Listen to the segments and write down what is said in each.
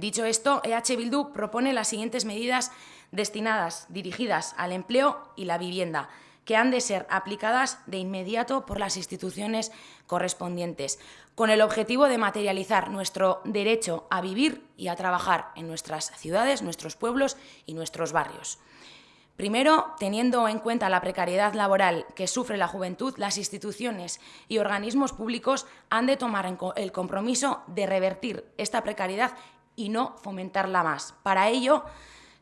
Dicho esto, EH Bildu propone las siguientes medidas destinadas, dirigidas al empleo y la vivienda, que han de ser aplicadas de inmediato por las instituciones correspondientes, con el objetivo de materializar nuestro derecho a vivir y a trabajar en nuestras ciudades, nuestros pueblos y nuestros barrios. Primero, teniendo en cuenta la precariedad laboral que sufre la juventud, las instituciones y organismos públicos han de tomar el compromiso de revertir esta precariedad y no fomentarla más. Para ello,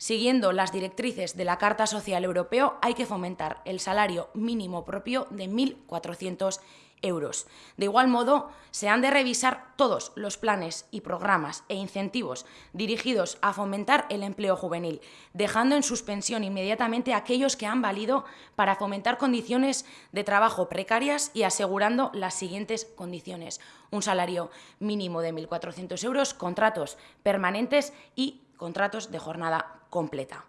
siguiendo las directrices de la Carta Social Europeo, hay que fomentar el salario mínimo propio de 1.400 euros. De igual modo, se han de revisar todos los planes y programas e incentivos dirigidos a fomentar el empleo juvenil, dejando en suspensión inmediatamente aquellos que han valido para fomentar condiciones de trabajo precarias y asegurando las siguientes condiciones. Un salario mínimo de 1.400 euros, contratos permanentes y contratos de jornada completa.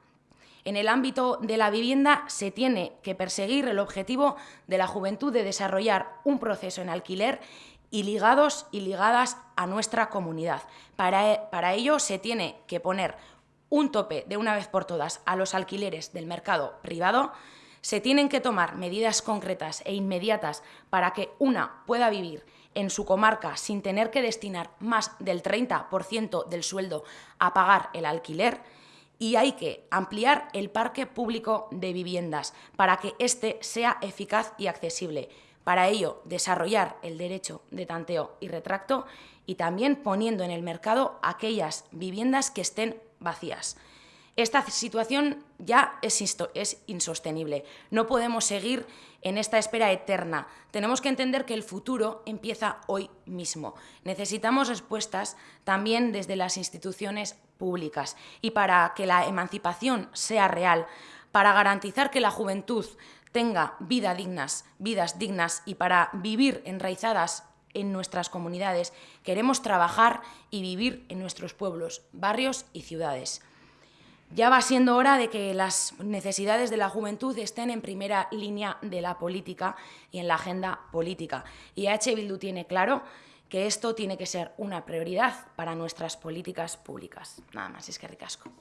En el ámbito de la vivienda se tiene que perseguir el objetivo de la juventud de desarrollar un proceso en alquiler y ligados y ligadas a nuestra comunidad. Para, para ello se tiene que poner un tope de una vez por todas a los alquileres del mercado privado, se tienen que tomar medidas concretas e inmediatas para que una pueda vivir en su comarca sin tener que destinar más del 30% del sueldo a pagar el alquiler, y hay que ampliar el parque público de viviendas para que éste sea eficaz y accesible. Para ello, desarrollar el derecho de tanteo y retracto y también poniendo en el mercado aquellas viviendas que estén vacías. Esta situación ya es, insostenible. No podemos seguir en esta espera eterna. Tenemos que entender que el futuro empieza hoy mismo. Necesitamos respuestas también desde las instituciones públicas. Y para que la emancipación sea real, para garantizar que la juventud tenga vida dignas, vidas dignas y para vivir enraizadas en nuestras comunidades, queremos trabajar y vivir en nuestros pueblos, barrios y ciudades. Ya va siendo hora de que las necesidades de la juventud estén en primera línea de la política y en la agenda política. Y H. Bildu tiene claro que esto tiene que ser una prioridad para nuestras políticas públicas. Nada más, es que ricasco.